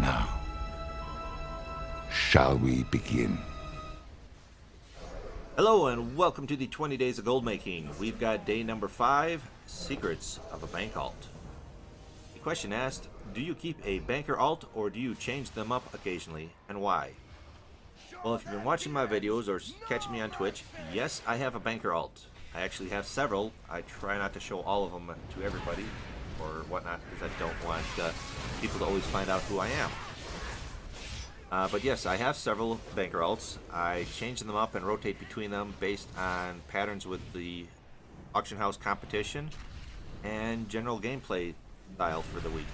Now, shall we begin? Hello and welcome to the 20 Days of Gold Making. We've got day number 5, Secrets of a Bank Alt. The question asked, do you keep a banker alt or do you change them up occasionally and why? Well, if you've been watching my videos or catching me on Twitch, yes, I have a banker alt. I actually have several. I try not to show all of them to everybody or whatnot because I don't want uh, people to always find out who I am. Uh, but yes, I have several banker alts. I change them up and rotate between them based on patterns with the auction house competition and general gameplay style for the week.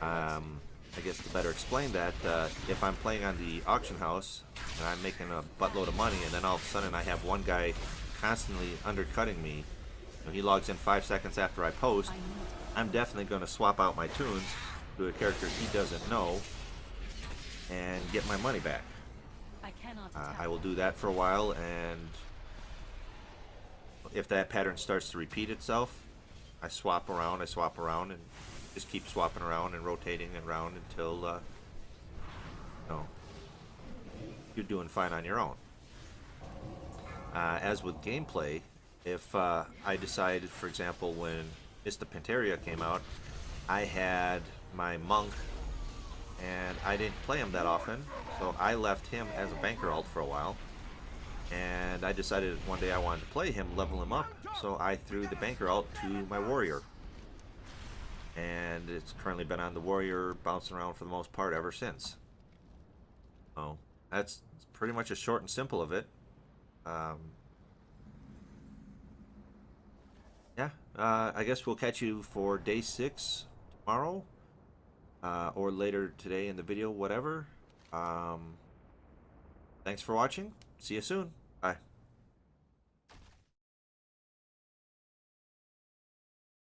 Um, I guess to better explain that, uh, if I'm playing on the auction house and I'm making a buttload of money and then all of a sudden I have one guy constantly undercutting me, he logs in five seconds after I post, I'm definitely going to swap out my toons to a character he doesn't know and get my money back. I, uh, I will do that for a while and if that pattern starts to repeat itself, I swap around, I swap around and just keep swapping around and rotating around until uh, you know, you're doing fine on your own. Uh, as with gameplay, if uh, I decided, for example, when Mists of Pandaria came out, I had my monk and I didn't play him that often, so I left him as a banker alt for a while. And I decided one day I wanted to play him, level him up, so I threw the banker alt to my warrior and it's currently been on the Warrior, bouncing around for the most part ever since. Oh, that's pretty much a short and simple of it. Um, uh, I guess we'll catch you for day six tomorrow, uh, or later today in the video, whatever. Um, thanks for watching. See you soon. Bye.